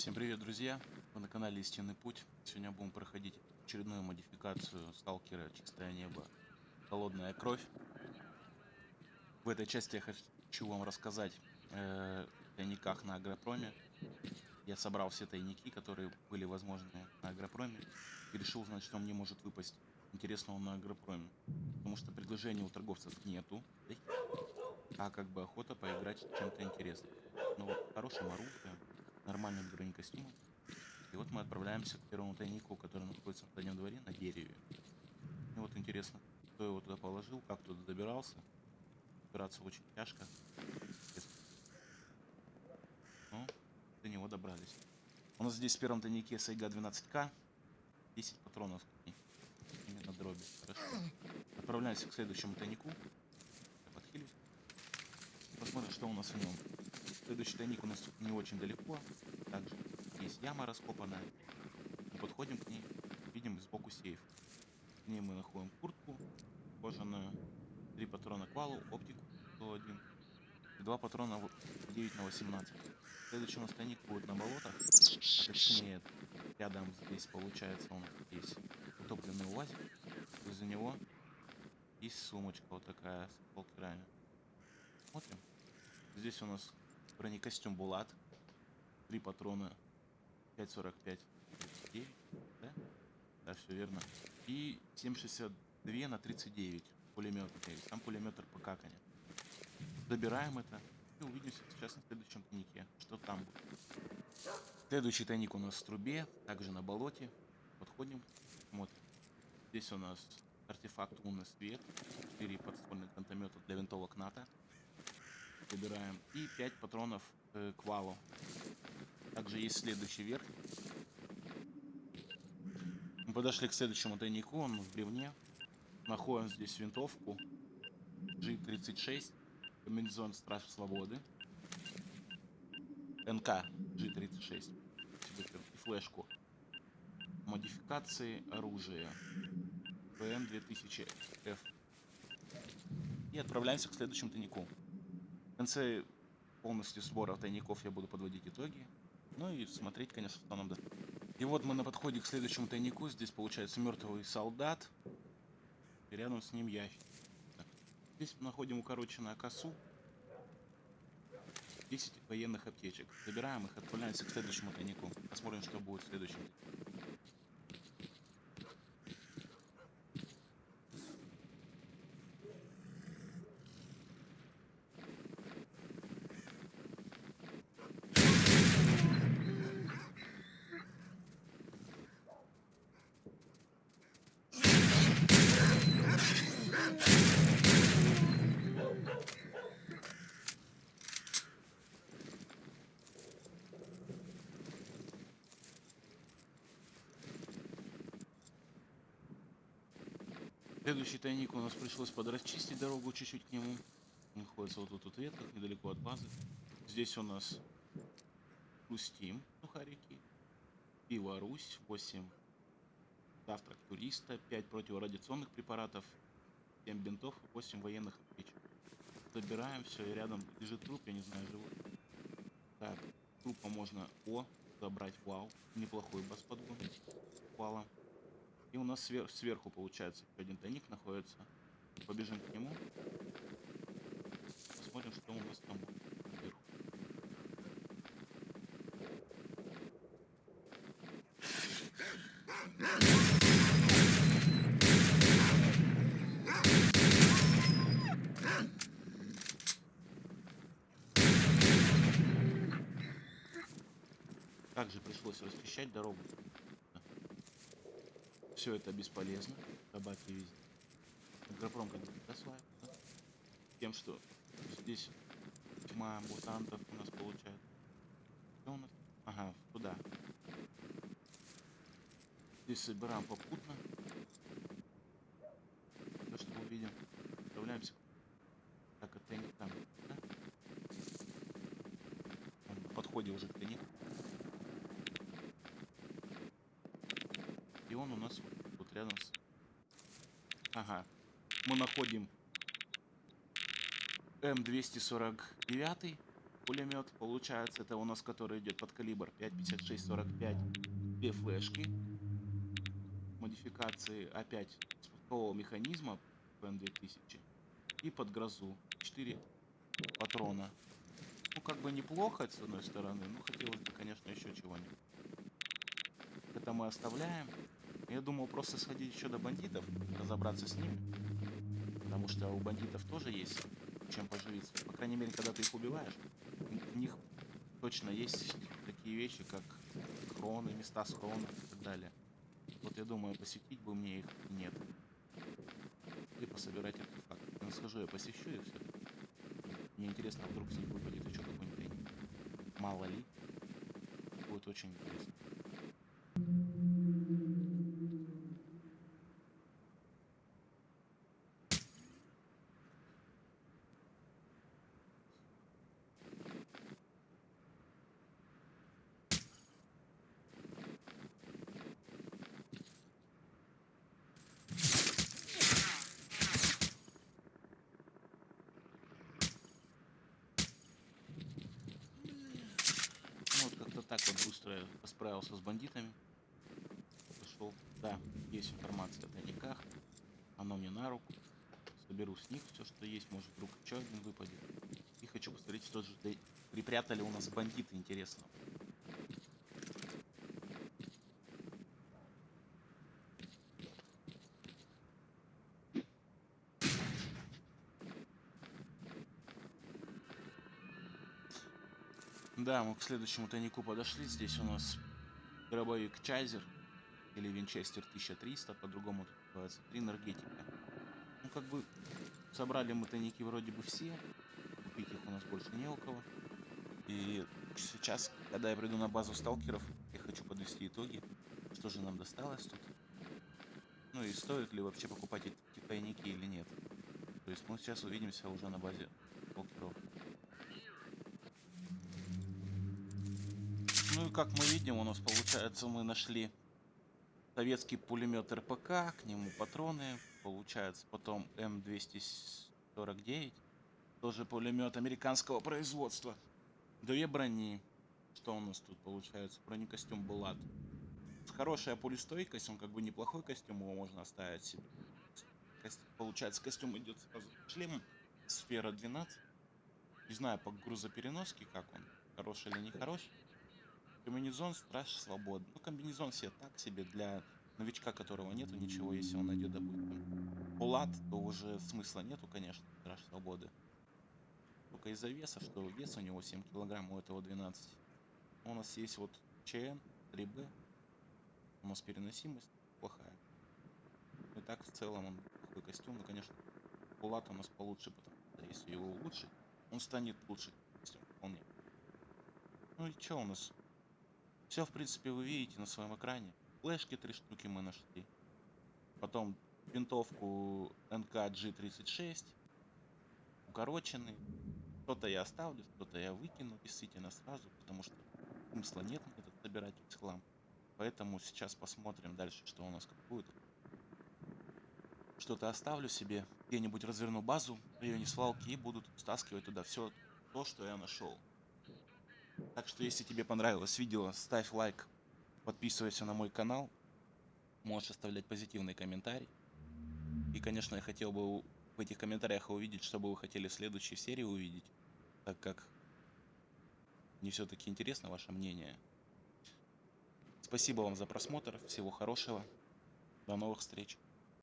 Всем привет, друзья! Вы на канале Истинный Путь. Сегодня будем проходить очередную модификацию сталкера Чистое Небо Холодная Кровь. В этой части я хочу вам рассказать э, о тайниках на Агропроме. Я собрал все тайники, которые были возможны на Агропроме. И решил узнать, что мне может выпасть интересного на Агропроме. Потому что предложений у торговцев нету. А как бы охота поиграть чем-то интересным. Ну вот, хорошим оружием нормальным бронекостюмом. И вот мы отправляемся к первому тайнику, который находится в заднем дворе на дереве. И вот интересно, кто его туда положил, как туда добирался. Добираться очень тяжко. Ну, до него добрались. У нас здесь в первом тайнике Сайга 12К. 10 патронов именно дроби. Хорошо. Отправляемся к следующему тайнику. Посмотрим, что у нас в нем. Следующий тайник у нас не очень далеко. Также есть яма раскопанная. Мы подходим к ней, видим сбоку сейф. В ней мы находим куртку кожаную, три патрона к валу, оптику 101 и два патрона 9 на 18. Следующий у нас тайник будет на болотах. Точнее, рядом здесь получается у нас есть утопленный УАЗик. Из-за него есть сумочка вот такая с полкирами. Смотрим. Здесь у нас бронекостюм Булат. Три патрона 5.45. 9, да? Да, все верно. И 7.62 на 39 пулемет. Там пулемет РПК, конечно. Забираем это и увидимся сейчас на следующем тайнике. Что там будет. Следующий тайник у нас в трубе, также на болоте. Подходим, смотрим. Здесь у нас артефакт лунный свет, 4 подствольных гранатомета для винтовок НАТО собираем. И 5 патронов э, к валу. Также есть следующий верх. Мы подошли к следующему тайнику, он в бревне. Находим здесь винтовку G36, комбинезон Страж Свободы, НК G36 и флешку. Модификации оружия ПМ 2000F. И отправляемся к следующему тайнику конце полностью сбора тайников я буду подводить итоги. Ну и смотреть, конечно, нам даст. И вот мы на подходе к следующему тайнику. Здесь получается мертвый солдат. И рядом с ним ящик. Здесь находим укороченную косу. 10 военных аптечек. Забираем их, отправляемся к следующему тайнику. Посмотрим, что будет в следующем. Следующий тайник у нас пришлось подрасчистить дорогу чуть-чуть к нему. Он находится вот тут вот ветках, недалеко от базы. Здесь у нас Хрустим, сухарики. Русь, 8 завтрак туриста, 5 противорадиационных препаратов, 7 бинтов, 8 военных аптечек. Забираем все, и рядом лежит труп, я не знаю, живой. Так, трупа можно О забрать, вау, неплохой бас подгон. Вала. И у нас свер сверху получается один тайник находится. Побежим к нему. Посмотрим, что у нас там сверху. Также пришлось расчищать дорогу все это бесполезно. Собаки везде. Агропром как бы просваивается. Тем, что здесь тьма мутантов у нас получается. Что у нас? Ага, туда. Здесь собираем попутно. То, что увидим. Отправляемся. Так, это не там. Да? Подходе уже к тайнику. Он у нас вот рядом с... Ага. Мы находим М249. пулемет. Получается, это у нас который идет под калибр 5.56-45. Две флешки. Модификации опять спускового механизма ПН-2000. И под грозу 4 патрона. Ну, как бы неплохо, с одной стороны, но хотелось бы, конечно, еще чего-нибудь. Это мы оставляем. Я думал просто сходить еще до бандитов, разобраться с ними. Потому что у бандитов тоже есть чем поживиться. По крайней мере, когда ты их убиваешь, у них точно есть такие вещи, как хроны, места схрона и так далее. Вот я думаю, посетить бы мне их нет. И пособирать артефакты. Ну, схожу, я посещу и все. Мне интересно, вдруг с них выпадет еще какой-нибудь. Мало ли. Будет очень интересно. Ну, вот быстро справился с бандитами. Пошел. Да, есть информация о тайниках. Оно мне на руку. Соберу с них все, что есть. Может, вдруг еще один выпадет. И хочу посмотреть, что же припрятали у нас бандиты, интересно. Да, мы к следующему тайнику подошли. Здесь у нас дробовик Чайзер или Винчестер 1300, по-другому тут называется, три энергетика. Ну, как бы собрали мы тайники вроде бы все, купить их у нас больше не у кого. И сейчас, когда я приду на базу сталкеров, я хочу подвести итоги, что же нам досталось тут. Ну и стоит ли вообще покупать эти тайники или нет. То есть мы сейчас увидимся уже на базе сталкеров. Ну и как мы видим, у нас получается мы нашли советский пулемет РПК, к нему патроны, получается потом М249, тоже пулемет американского производства. Две брони. Что у нас тут получается? Бронекостюм Булат. Хорошая пулестойкость, он как бы неплохой костюм, его можно оставить себе. Получается, костюм идет сразу с шлемом, сфера 12. Не знаю по грузопереноске, как он, хороший или не хороший. Комбинезон Страж Свободы. Ну, комбинезон себе так себе для новичка, которого нету ничего, если он найдет, допустим, Булат, то уже смысла нету, конечно, Страж Свободы. Только из-за веса, что вес у него 7 килограмм, у этого 12. У нас есть вот ЧН, 3Б. У нас переносимость плохая. И так в целом он такой костюм, ну, конечно, Булат у нас получше, потому что если его улучшить, он станет лучше костюм, вполне. Ну и что у нас? Все, в принципе, вы видите на своем экране. Флешки три штуки мы нашли. Потом винтовку НК G36. Укороченный. Что-то я оставлю, что-то я выкину действительно сразу, потому что смысла нет мне тут собирать весь хлам. Поэтому сейчас посмотрим дальше, что у нас как будет. Что-то оставлю себе, где-нибудь разверну базу в районе свалки и буду стаскивать туда все то, что я нашел. Так что, если тебе понравилось видео, ставь лайк, подписывайся на мой канал, можешь оставлять позитивный комментарий. И, конечно, я хотел бы в этих комментариях увидеть, что бы вы хотели в следующей серии увидеть, так как мне все-таки интересно ваше мнение. Спасибо вам за просмотр, всего хорошего, до новых встреч.